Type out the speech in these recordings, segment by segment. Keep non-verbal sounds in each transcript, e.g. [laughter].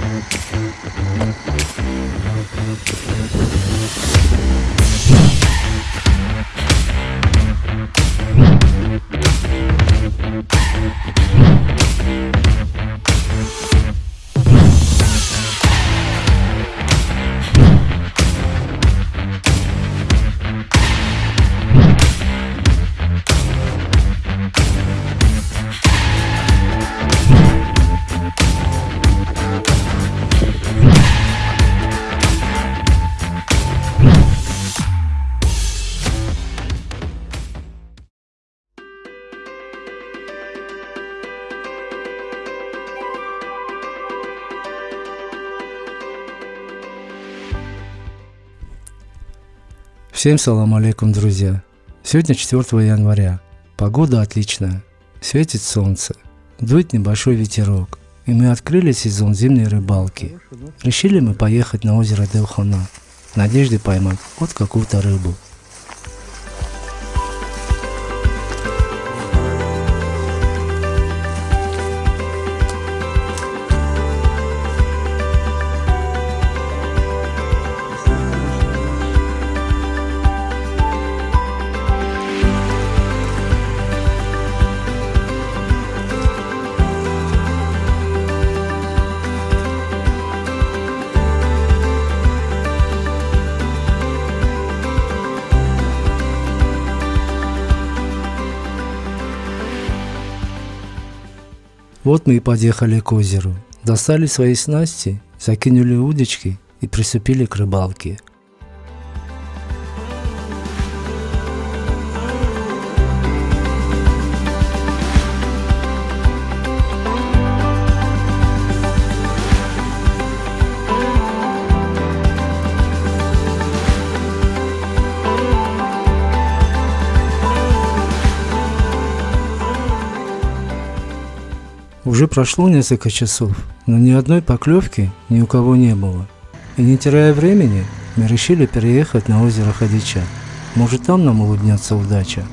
I'm gonna go to the bathroom. Всем салам алейкум, друзья. Сегодня 4 января. Погода отличная. Светит солнце. Дует небольшой ветерок. И мы открыли сезон зимней рыбалки. Решили мы поехать на озеро Делхана. В надежде поймать вот какую-то рыбу. Мы и подъехали к озеру. Достали свои снасти, закинули удочки и приступили к рыбалке. Уже прошло несколько часов, но ни одной поклевки ни у кого не было. И не теряя времени, мы решили переехать на озеро Ходича. Может там нам улыбнется удача.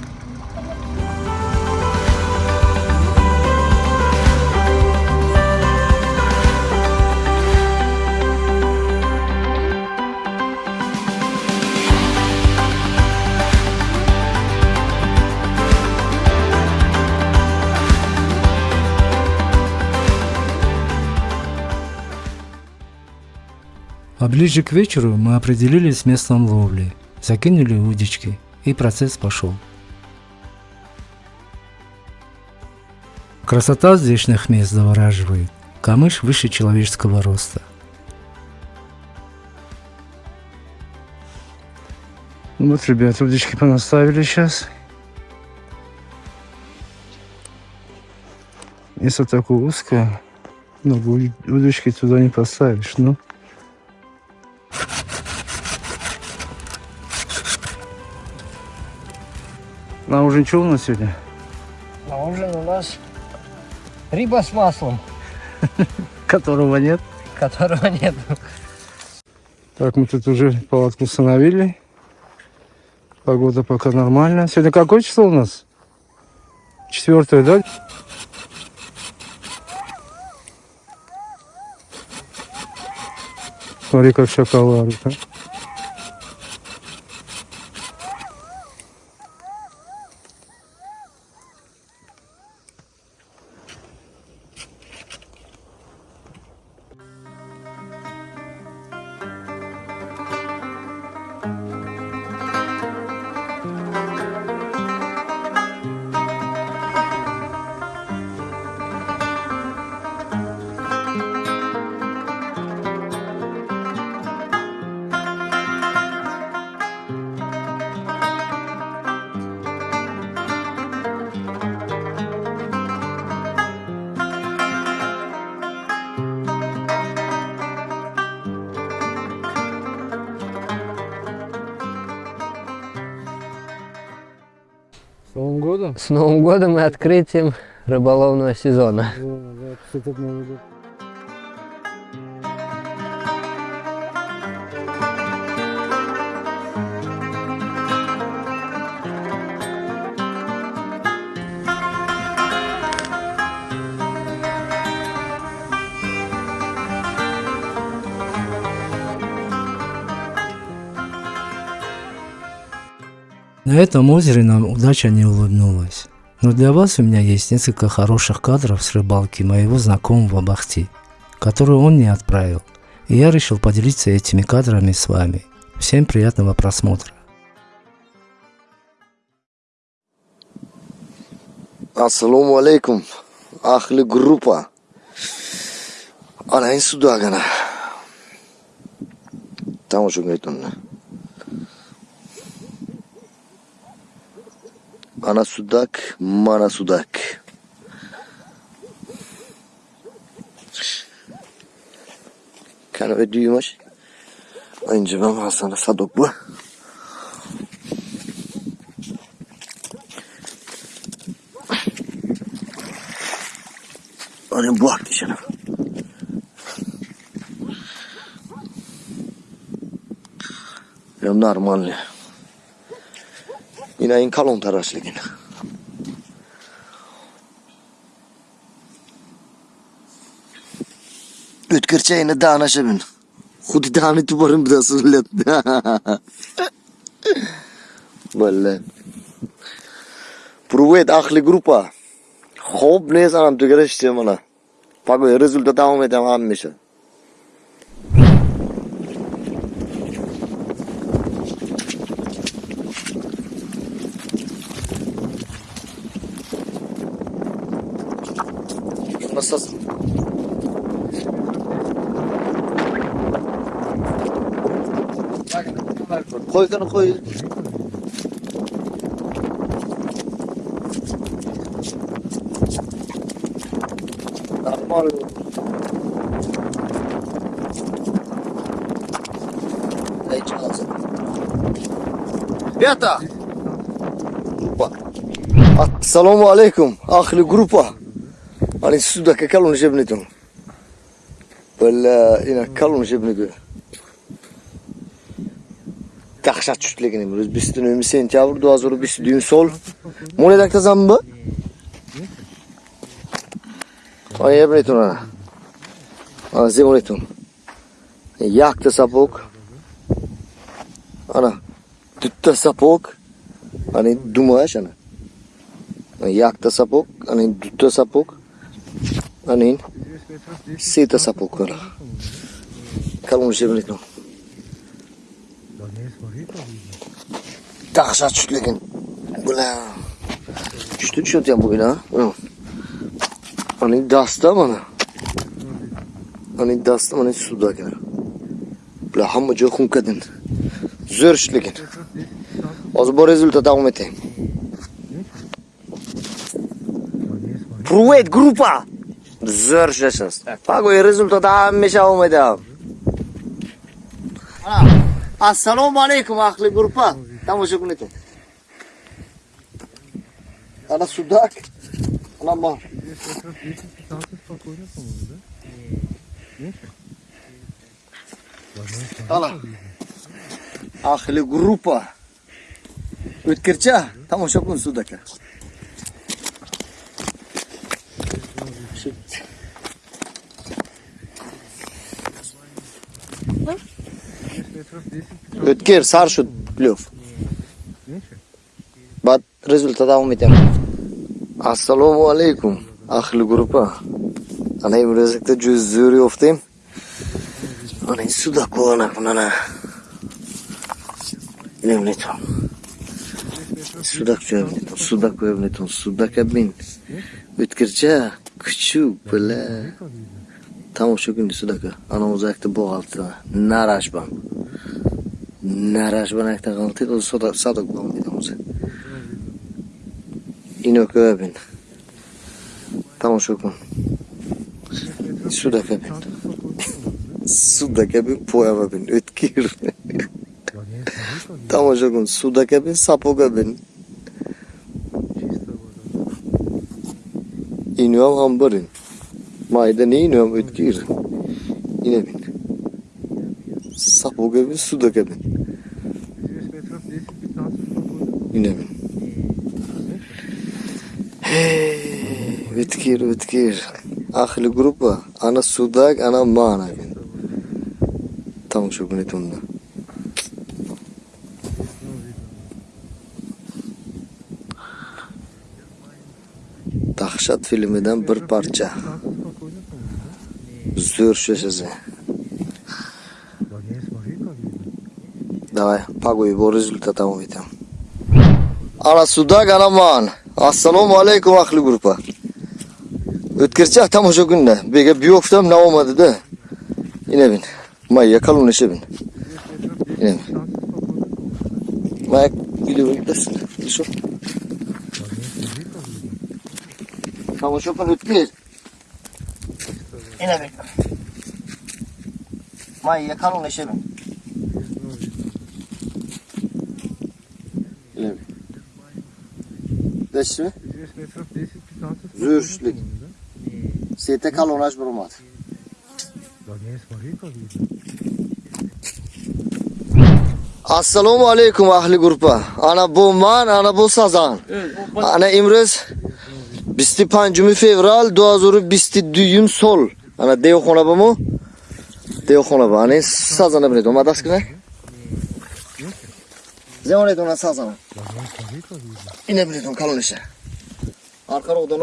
А ближе к вечеру мы определились с местом ловли, закинули удочки, и процесс пошел. Красота здешних мест завораживает. Камыш выше человеческого роста. Вот, ребят, удочки понаставили сейчас. Место такое узкое, но удочки туда не поставишь, ну. Ужин что у нас сегодня? На ужин у нас рыба с маслом. [laughs] Которого нет. Которого нет. Так, мы тут уже палатку установили. Погода пока нормальная. Сегодня какое число у нас? Четвертое, да? Смотри, как шоколад. А? С Новым годом и открытием рыболовного сезона. На этом озере нам удача не улыбнулась. Но для вас у меня есть несколько хороших кадров с рыбалки моего знакомого Бахти, которые он мне отправил. И я решил поделиться этими кадрами с вами. Всем приятного просмотра. Assalomu alaykum. Ahli gruppa. Ana in sudagana. Tomosha qilyapman. Ana sudak, mana sudak. Kana ödüyormuş. Önce ben Hasan'a sadok bu. Hani bu aklı canım. Benim normal. Inajin kalon të rashlikin. Üt kırçayını dağına şebin. Hudi dağını tuparım bir daha sürület. Böyle. Pruvet ahli grupa. Хоп, не знам, тук ще има на. Пак е резултата, ме. Yata. Grupa. Assalamu alaikum. Ahli grupa. Hani sudaki kalın jebnitum. Valla yine kalın jebnitum. Dahşat çütlegini biliyoruz. Biz dün sentyabr duazuru biz dün sol. Mole dakta zambı. Ay jebnitum ana. Ana zemonitum. Yaktı sapok. Ana. Tutta sapok. Hani dumaş ana. Yaktı sapok. Hani tutta sapok. Hani sita sapok ana. Kalın jebnitum. Dahşat çütlegin. Bula. Çütü çüt ya bugün ha. Hı. Hani dasta bana. Hani dasta hani suda gene. Bula Zo'r ishligin. Hozir bu rezultat davom etayim. Привет, группа. Zo'r ishlashingiz. Pagoy rezultat hamisha davom etadi. Assalomu alaykum ahli группа. Tomosha qiling. Ana sudak. Ana mar. Ana. ахли группа өткерча тамаша кылын судака өткер саршу плев бат результат алып кетем ассалому алейкум ахли группа ана имрезекте жүз зөри офтем ана судак боланакмын ана Nemleton. Sudak jo'yabneton, sudak ko'yabneton, sudak abin. O'tkircha kuchuk bila. Tomosha kunni sudaka. Ana o'zakda bo'g'altida. Narashban. Narashban akta qalti, o'z sudak sadak bo'lmaydi o'zi. Ino ko'yabin. Tomosha kun. Sudak abin. Sudak abin po'yabin. O'tkir. [laughs] Tomosha kun. Sudak abin, sapok abin. İniyorum hambarin. Mayda ne iniyorum ötkir. Yine bin. Sapo gibi su da gibi. Yine bin. Hey, ötkir ötkir. Ahli grupa. Ana sudak ana mana. Tamam şu bunu tumda. Dahshat filmidan bir parcha. Zo'r shashasi. Давай, пагуй, по результатам увидим. Ana suda ganaman. Assalomu alaykum ahli gurupa. O'tkircha tam o'sha kunda. Bega biyoftam na olmadi-da. Yine bin. Mayya kalınlaşa bin. Yine bin. Mayya gidiyor gidersin. Şu. Şu pan ötkir. Yine bin. Mayya kalınlaşa bin. Yine bin. Deşmi? Zürüşlük. Sete kalınlaş bir olmadı. assalomu alaykum ahli gurupa ana bu man ana bu sazan ana imroz 25 fevral 2022 sol. Ana devxona bormi devxona bor ana sazana biladi oma daskina Zemonet ona sazana. İne biladi on kalonişe arkaroqdan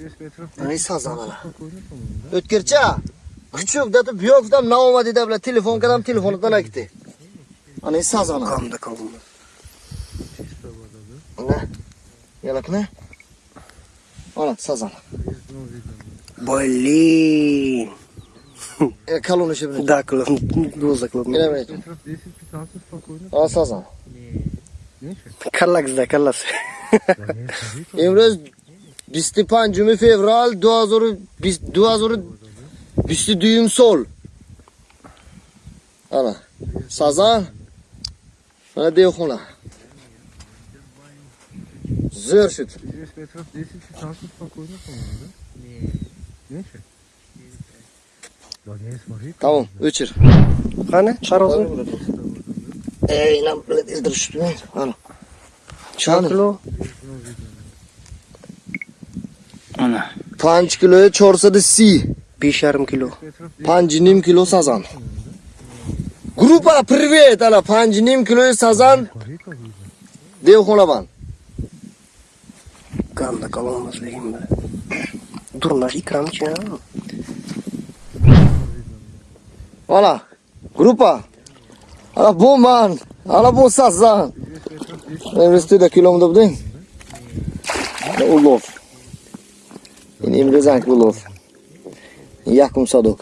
o'gin ana sazana o'tkircha kuchuk dadi buyokdan naoma dedi bilan telefon kadam telefonidan aytdi ana sazana Kamda kalındı. ana yalakna ana sazana Блин. e kalonişe biladi Да, классно. Доза ine классно. biladi ana sazana Карлакс, да, карлас. Bisti pancumi fevral duazoru bis, duazoru bisti düğüm sol. Ana. Sazan. Bana de okuna. Zör süt. Tamam, uçur. Hani? Çarozun. Ey, inan, izdir şütü. Ana. Çaklo. Ana. Panç kiloya çorsada si. Beş yarım kilo. Pancinim kilo sazan. Grupa privet ala pancinim kiloyu sazan. Dev holaban. Kanda kalamaz lehim be. Durlar ikram için ha. Valla. Grupa. Ala bu man. Ala bu sazan. Ben üstüde kilomda bu değil. Allah. Yine imrezank ulov. Yakum sadok.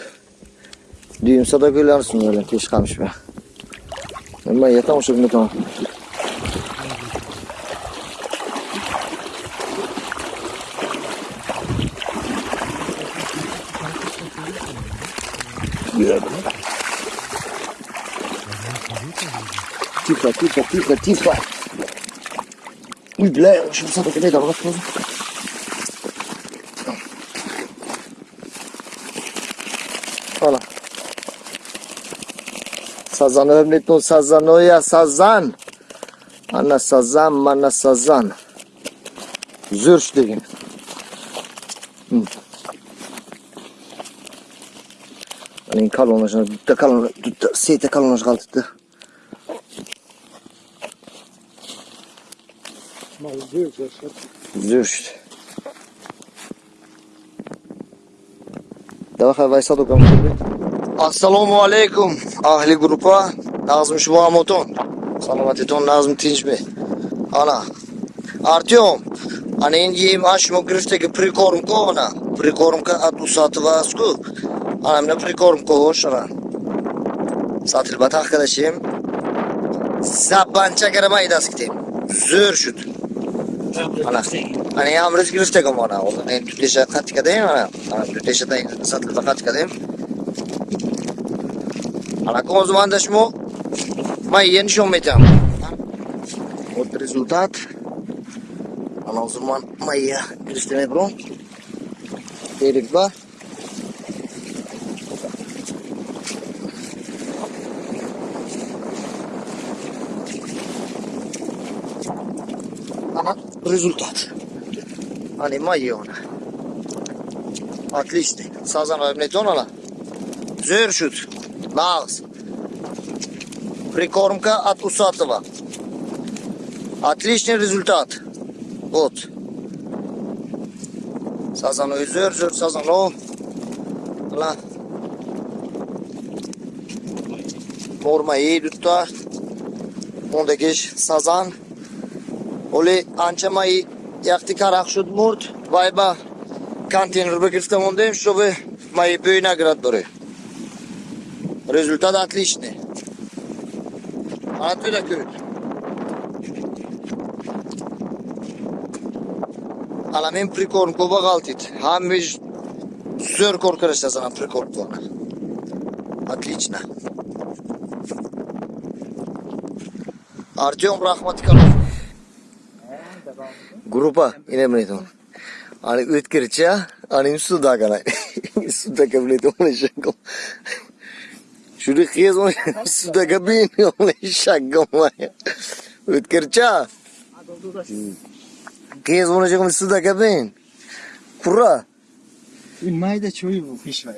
Düğüm sadok ölersin öyle keş kalmış be. Ben yetam o şekilde tamam. Тихо, тихо, тихо, тихо. Ой, бля, я очень садок не дал. Hala. Sazan ömretun sazan oya sazan. Ana sazan mana sazan. Zürş degin. Hı. Anin kalonlaşına, dütte kalonlaşına, dütte seyte kalonlaşına kaldı. Zürş. Давай вайса докам. Assalomu alaykum ahli gurupa. Nazım Shubhamoton. Salomatitun Nazım tinchmi. Ana. Artyom. Ana endi yem ashmo grifdagi прикормка ona. Прикормка от усатываску. Ana mina прикормка o'shana. Satilbat arkadaşım. Zabancha garamaydas kitim. Zo'r shut. Ana. Ana yamriz grifdagi ona. Ona endi tutesha qatikadayım ana. Ana tutesha satilbat qatikadayım. Acum Allora, cosa manda smo? Ma io non mettiamo. Oltre risultato. Ana o zaman Maya Kristine Bron Dedik ba Ama rezultat. Hani Maya ona. Atlisti Sazan ömleti ona? La Zör şut. Нағыз. Прикормка от Усатова. Отличный результат. Вот. Sazan özür, zür sazan o. Lan. Norma iyi tuttu. Ondaki sazan. Oli ancha mai yakti karak shud murd. Vayba. Konteyner грифтам ондем, чтобы мои бей наград были. Результат отличный. Отсюда кют. Ала мен прикорм коба галтит. Хамиш зөр коркарыш сазана прикорм плак. Отлично. Артем Рахматкалов. Группа инемнетон. Ani Şunu kıyız onu suda kabin onu şakam var ya. Ötkırça. Kıyız onu şakam suda kabin. Kura. Ün mayda çoyu bu fiş var.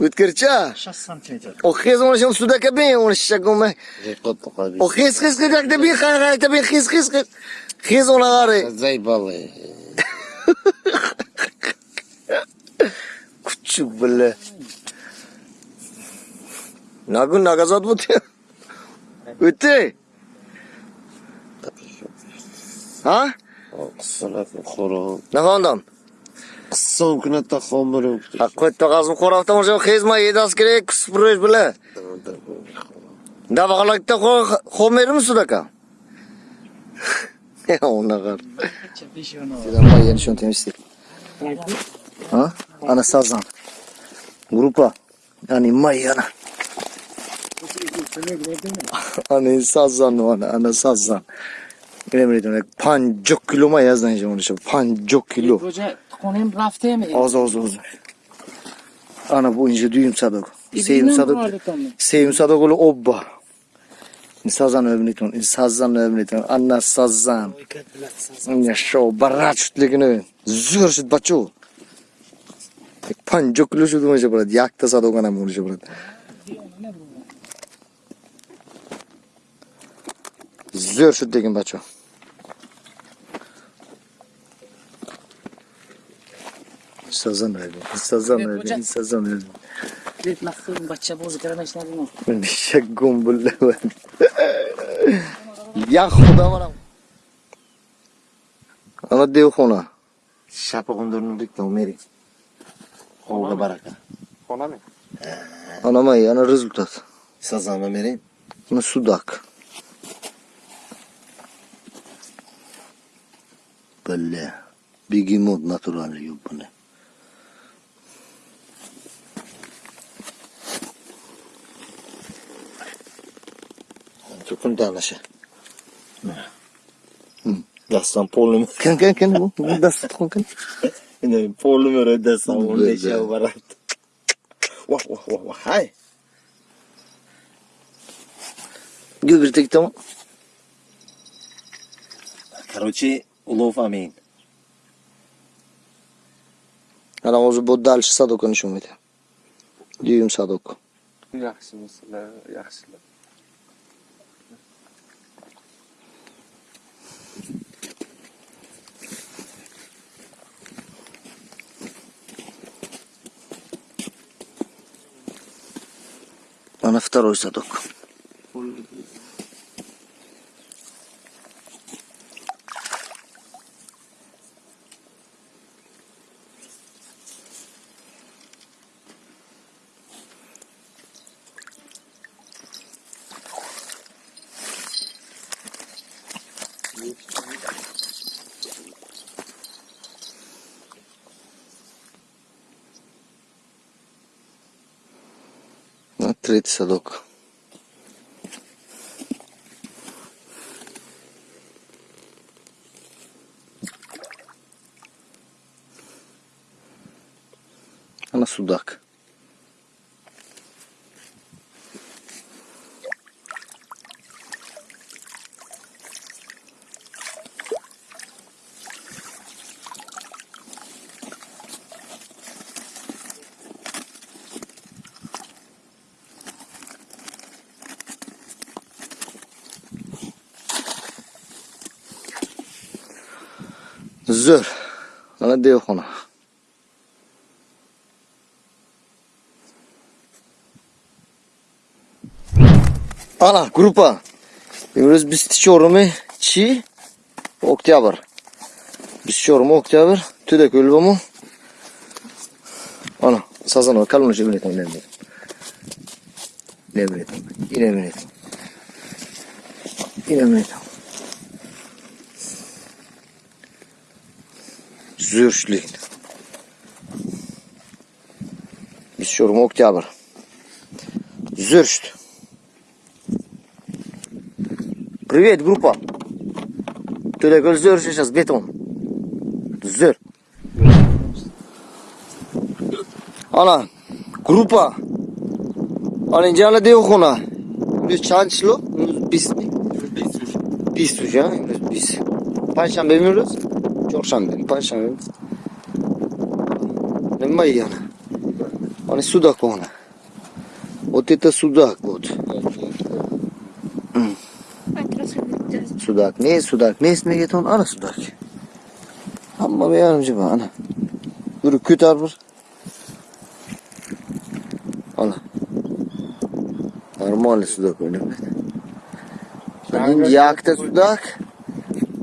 Ötkırça. 60 santimetre. O kıyız onu şakam suda kabin onu şakam var. O kıyız kıyız kıyız kıyız kıyız kıyız kıyız kıyız kıyız kıyız. Kıyız ona gari. Zey balı. Küçük böyle. Nagun nagazat 못해. 어때? 아? قصنات خورم نخواندم قصم کنه kunatta خام برم حقوی تا قصم خورفتم اونجا خیز ما یه دست گره کس بروش sudaka? دا ona تا خو میرم سودکا اون نقر سیدان با یعنیشون تمیستی ها انا ани сазан ана сазан نمیدونه پنجو کیلو ما یز نجمون شد پنجو کیلو خونیم رفتیم آز آز آز انا بو اینجا دویم صدق سیم صدق سیم صدق اولو آب بار این سازن نمیتون این سازن نمیتون انا سازن این شو برات شد لگنه زور شد بچو پنجو کیلو شد اونجا برد یک تا صدق انا مونجا برد şut degin baçu. Sazan öyle. Sazan Evet, öyle. hocam. Sazan öyle. deb maqsad bachcha bo'zi karamashlarni. Ben şaggum bullavan. Ya xudo manam. Ana dev xona. Shapag'indirni diktam meri. Qo'lga baraka. Xonami? Ana may ana rezultat. Sazama meri. Sudak. Böyle. Bigimod natural yok bunu. Chukun tanasha. Dastan polum. Kan kan kan bu. Bu da tutun kan. [laughs] Ine polum öyle dastan Güzel. onu şey barat. Vah vah vah vah. Hay. Göbürtek tamam. Короче, Улов амин. Ана уже будет дальше садок он шумит. Дюйм садок. Яхсы, яхсы. Она а второй садок. закрыт садок. Zo'r. Mana devxona. Ana, группа. Именно без чорами чи октябрь. Без чорами октябрь. Туда көлбому. Ana, sazan kalın şey biletim ne biletim. Ne biletim. Yine biletim. Yine biletim. Zürşlüğün. Biz şurum oktyabr. Зюршт. Привет, группа. Ты такой Зюрш сейчас бетон. Зюр. Ana, группа. Ana ince dev kona. Biz çançlı, biz mi? Biz tuş ya, biz. Panşambe mi Giorsan pancia nel maglione hani on est sudakona otita sudak ot hmm. sudak. Ne sudak? Ne ismi geton ana sudak. Amma bir yardımcı bana ana. Dur küt arbur ana. Normal sudak oynamak Anin yakta sudak,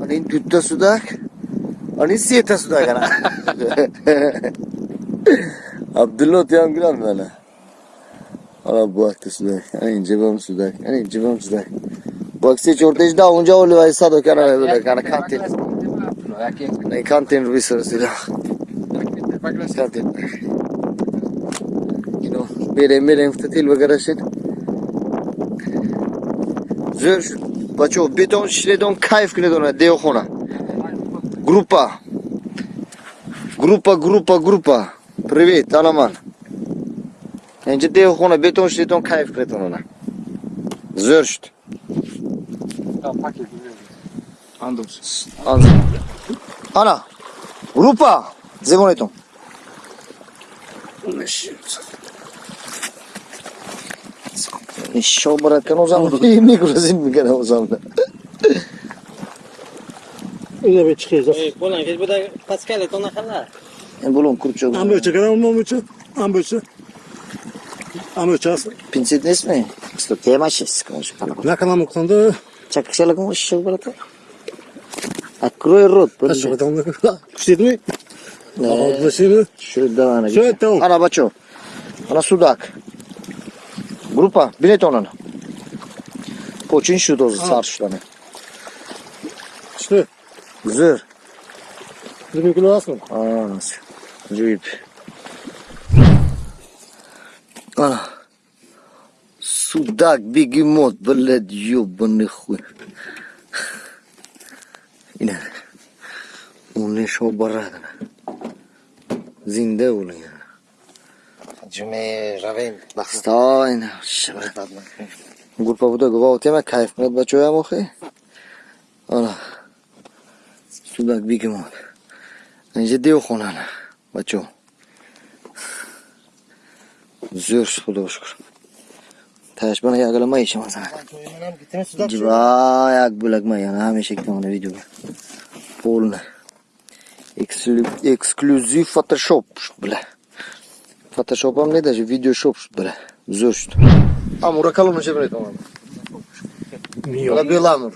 anin tütte sudak, අනිශ්චිත සුදා කරා Abdullah Tiyan Gülen böyle. Valla bu hafta suday. Yani cebim suday. Yani cebim suday. Bak siz ortaya da onca olu ve sado kana böyle kana kantin. Ne kantin rubisar sudah. Kantin. Kino. Bire bire muftatil ve garaşet. Zor. Bacho beton şişle don kayf güne dona deyo khona. Група. Група, група, група. Привет, Alaman. Enje de xona beton şeyton kayıf kretan ona. Zörşt. Ya paket Andım. Andım. Ana. Grupa. Zegoneton. Ne şey Еще, брат, канал замок. И микро зимний канал замок. ona kadar. En bulun kurçuk. Amöçe kadar mı amöçe? Amöçe. Amöçe as. Pinцет не сме. Сто тема ще си каже пана. Ne kadar mı kutandı? Чакай ще лагам ще брат. Открой рот. Kaç şu kadar mı? Kuştedin mi? Aldı da şimdi. Şöyle davana Şöyle tamam. Ana бачо. Ana sudak. Группа, билет онан. Почин шу доза саршуланы. İşte. Зыр. Зыр кило асмы? А, жуйп. А. Судак, бегемот, блядь, ёбаный хуй. Ина. Уни шо барадана. Зинда уни. Ҷуме равем. Настой, шабрат. Гурпа буда гувоҳ тема кайф мед бачоям охи. Ана. Судак бегемот. Инже дев хонана. Бачо. Zür xudo shukr. Tash bana yaglamay ishim sana. Jiva yak bulagmay yana hamisha ikkita video. Полный. Эксклюзив Photoshop bile. Photoshop ham ne даже video shop bile. Zür shut. Amura kalın şey böyle tamam. Milyon. Bana belamur.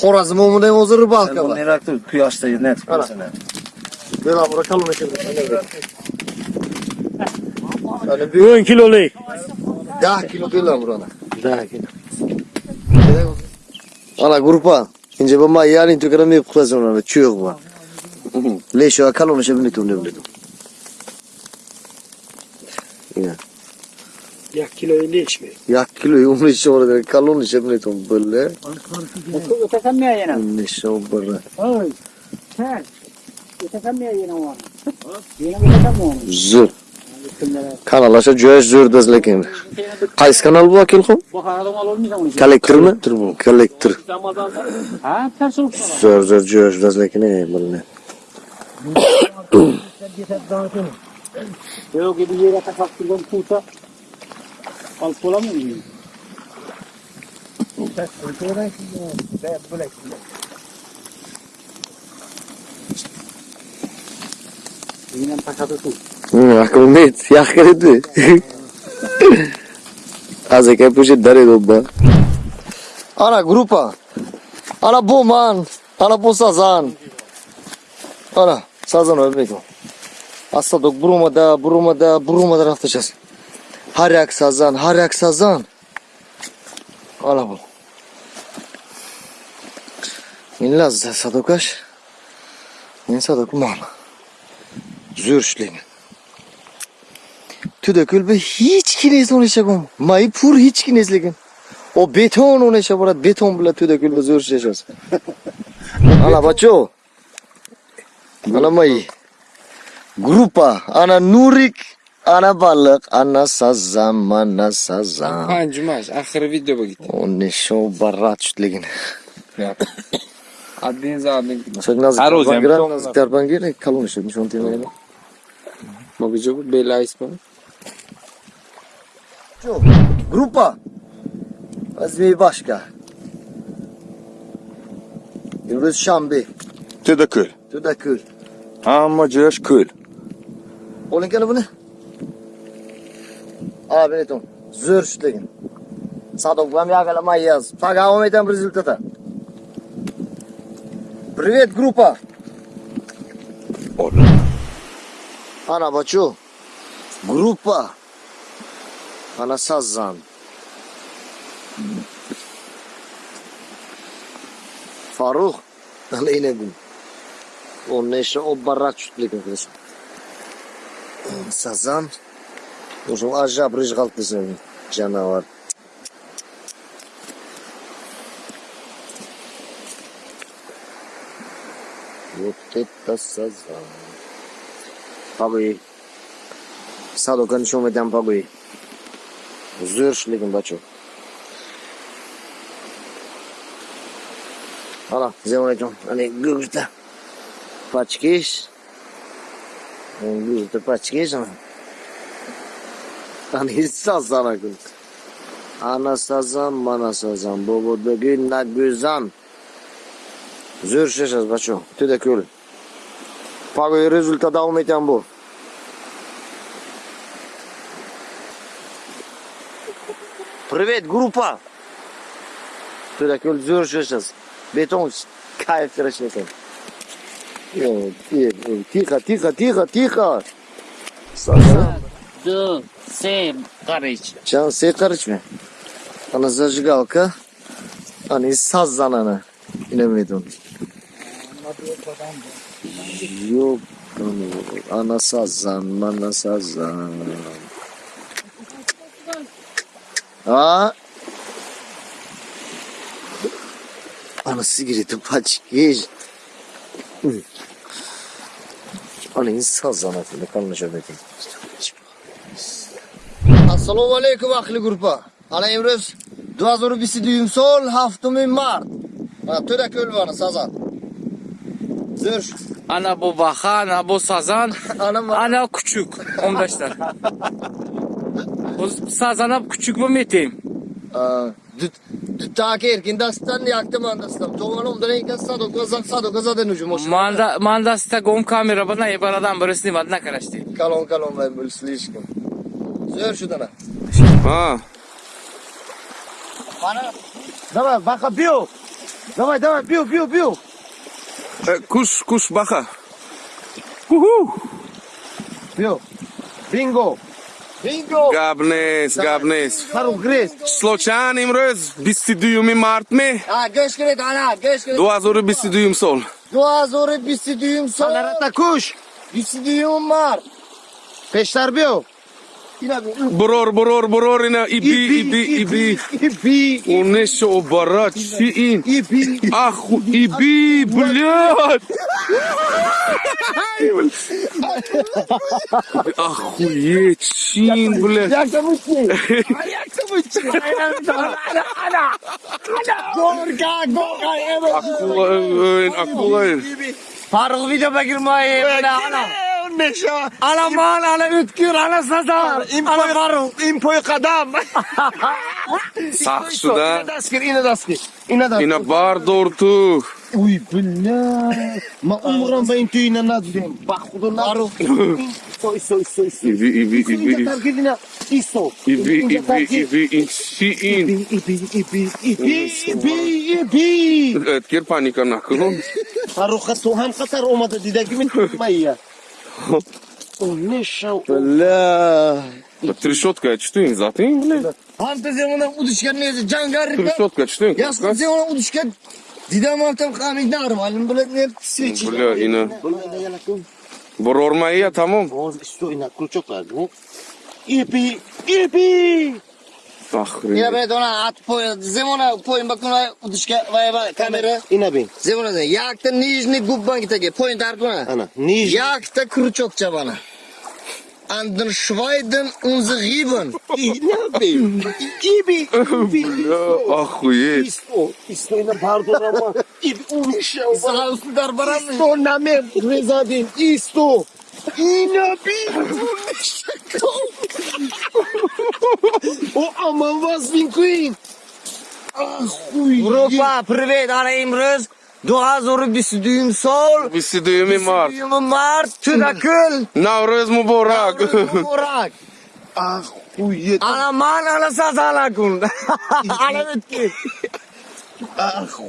Xorazm omudan o'zi ribalka bor. Neraktu quyoshda net Ana. Belamur kalın şey böyle. Yani bir 10 kilolu. 10 kilo belamur ana. 10 kilo. Ana grupa. Ince bama kadar mi kuzun ona çuyor var. Leşo kalın şey böyle tu ne böyle. Ya. Kilo 50 içmi. Ya kilo yumru şey orada kalın şey böyle tu böyle. Utasamya yana. Ne şey böyle. Oy. Sen. Yana ona. Yana utasamya ona. Zür. Kanalaşa joy zür dez lekin. Qaysi kanal bu akil xo? Bu haradan alır mı Kollektor mi? bu. Kollektor. Ha, ters olup Zür zür joy dez lekin ne böyle. Yok gibi yere kapattırdım kuta. Al kola mı yiyor? Yine pakatı tut. Hı, Akılmet. Yakın etti. Az eke poşet dare dobba. Ana grupa. Ana bu man. Ana bu sazan. Ana sazan ölmek o. Asladık burumada, burumada, burumada raftacağız. Haryak sazan, haryak sazan. Ana bu. Minna sadokaş. Min sadok man. Zürşlingen. Tüdökül be hiç kines oynayacağım. Maypur hiç kinesligin. O beton oynayacak burada beton bile tüdökül be zürşleyeceğiz. [laughs] Ana bacho. Ana may. Grupa. Ana nurik. Ana balık. Ana sazan. Mana sazan. Hancımaş. Ahırı video bu gitti. O ne şov barrat şutligin. Adınız adın. Çok nazik. Her hocam, çok nazik. Terpan gire kalın işletmiş. Onu temel Mogıcı bu bela ismi. Çok. Grupa. Azmi başka. Yıldız Şambi. Tüdökül. Tüdökül. Amacıyaş kül. Olin kanı bu ne? Abi ne tom? Zür şutlegin. Sadok vam yakala mayaz. Paga ometem rezultata. Привет, группа. Ana бачу. Группа. Ana Sazan. Faruk. Ana yine gün. O neşe o barrak şutlegin kızım. Sazan. Ушул ажа рыж калып сен вот это сазан. Пабы. садо кончом этям пагы бачок. Ала, бачу ана зелонечом ани гүгүртө пачкеш гүгүртө пачкеш ана Анисазанакун. Анасазан, манасазан. Бободагин нагузан. Зур сейчас, бачу. Ты да кюль. Пагой результат дал мне тамбу. Привет, группа. Ты да кюль, зур сейчас. Бетон, кайф, терачника. Тихо, тихо, тихо, тихо. Сазан. Да. Dı, se, karış. Can sen karışma. Ana zажигалка. Hani saz zanana. İnemedin. Yok. Ana, ana sazan, mana sazan. Ha? Ana sigareti paçkiş. Ana insan zanatını kanlaşamadın. Assalomu alaykum ahli gurupa. Ana imroz 2022 sol 7 mart. Mana to'da ko'l bor sazan. Zür. Ana bu baka, ana bu sazan, [laughs] Ana ana küçük. 15'ler. Bu sazana küçük mü meteyim? Düt düt taki erkindastan yaktım andastan. Toğan omdan ikan sado gazan sado gazadan ucum hoş. Manda, manda sta gom kamera bana ebaradan birisini vadına karıştı. Kalon kalon ben böyle slishkim. Zür şudana. Ha. Давай, баха бил. Давай, давай, бил, бил, бил. E, kuş, kuş baka. Uhu. Бил. Бинго. Бинго. Gabnes, gabnes. Хару грес. Случайно имрез 22 март ме. Ha göç gerek ana, göç gerek. 2022 sol. Dua zoru bisi düğüm son. Sanarata kuş. Bisi düğüm var. Peşler biyo. Yine bir Boror, boror, boror ina ibi, ibi, ibi. İbi. O ne şu o barat şeyin. İbi. Ah, ibi, блядь. Охуеть, чин, блядь. Akula, akula. Faruk video girmeyi. Ana. Ana man, ana ütkür, ana sazan. Ana Faruk. İmpoy kadam. [laughs] Sağ suda. Daskir ine daskir. İne daskir. Ina bar dortu. Ой, бля. Ма умрам байн түйіне над дем. Бахуду над. Сой, сой, сой, сой. Иби, иби, иби. иди. Иди, иди, иди, иди, иди, иди, иди, иди. иби, иби. Иби, иби. Эткер паника накылом. Ну. Харуха тухам хатар омада дидаги [laughs] мин майя. Умешал. Бля. Так трещотка, а что им за ты, блядь? Антаземона удочка не жангарика. Трещотка, а что им? Я сказал, удочка دیدم خمی نرم الان بلد نیم سویچی بلا اینا برورمایی یا تمام باز استو اینا کلچو کردو ایپی ایپی Fahri. Yine ben ona at poy, zemona poyun bakın vay uduşka vay vay kamera. İna bin. Zemona da yakta nijni gubban gitege poyun tartuna. Ana. Nijni. Yakta kuru çokça bana. şvaydın unzu giben. [laughs] Ne bin? İbi. İbi. Охуеть. İsto. İsto ina pardon ama. İbi. O ne şav. Sağ üstü darbaran mı? İsto name rezadin. İsto. İna bin. O aman was bin queen. Ah, uy. Grupa, привет, Ana Imröz. Dua zoru bisi düğüm sol. Visi düğümü mart. Düğümü mart. Tüdakül. Navruz mübarek. Murak. Ah, uy. Ana man ana sazala kun. Ana bitki.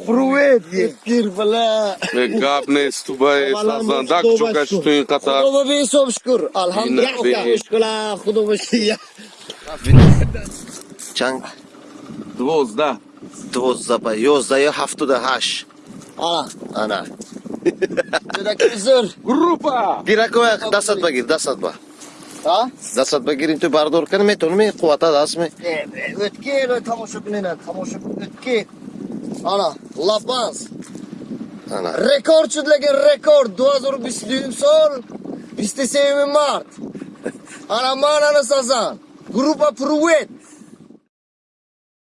Pruvet. Yetkir bala. Gapne stubay sazan. Dak çuka çtuyun katar. Kudu bir sob şükür. Yine Alhamdülillah. bir- Şükürler. Kudu bir şey ya. Чанг Двозда. двоздаба ёздаю ҳафтуда ҳашт. Ana. Ана. Tüdakül zır. Группа. Гиракова дастат багир, дастат ба. Ha? Дастат багирин ту бардор кани метавонӣ қуввата даст ме. Ötki ve tamoşa binene. Tamoşa ötki. Ana. Lapans. Ана. Rekord şudlegen rekord. 2020 düğüm sol. 27 mart. Ana man ana sazan. Grupa Pruvet.